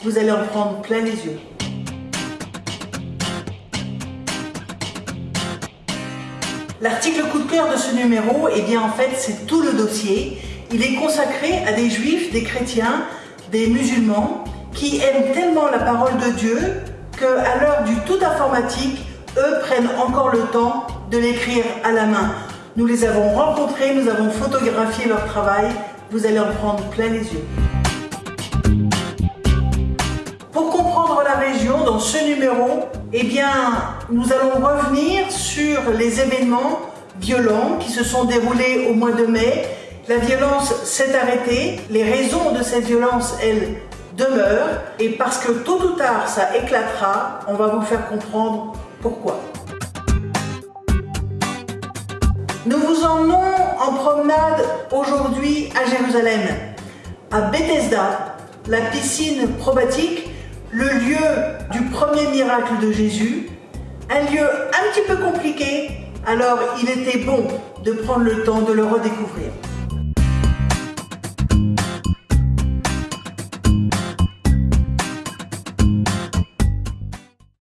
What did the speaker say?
Vous allez en prendre plein les yeux. L'article coup de cœur de ce numéro, eh bien en fait c'est tout le dossier. Il est consacré à des juifs, des chrétiens, des musulmans qui aiment tellement la parole de Dieu qu'à l'heure du tout informatique, eux prennent encore le temps de l'écrire à la main. Nous les avons rencontrés, nous avons photographié leur travail. Vous allez en prendre plein les yeux. Ce numéro, eh bien, nous allons revenir sur les événements violents qui se sont déroulés au mois de mai. La violence s'est arrêtée, les raisons de cette violence, elles, demeurent, et parce que tôt ou tard ça éclatera, on va vous faire comprendre pourquoi. Nous vous emmenons en promenade aujourd'hui à Jérusalem, à Bethesda, la piscine probatique, le lieu du premier miracle de Jésus, un lieu un petit peu compliqué, alors il était bon de prendre le temps de le redécouvrir.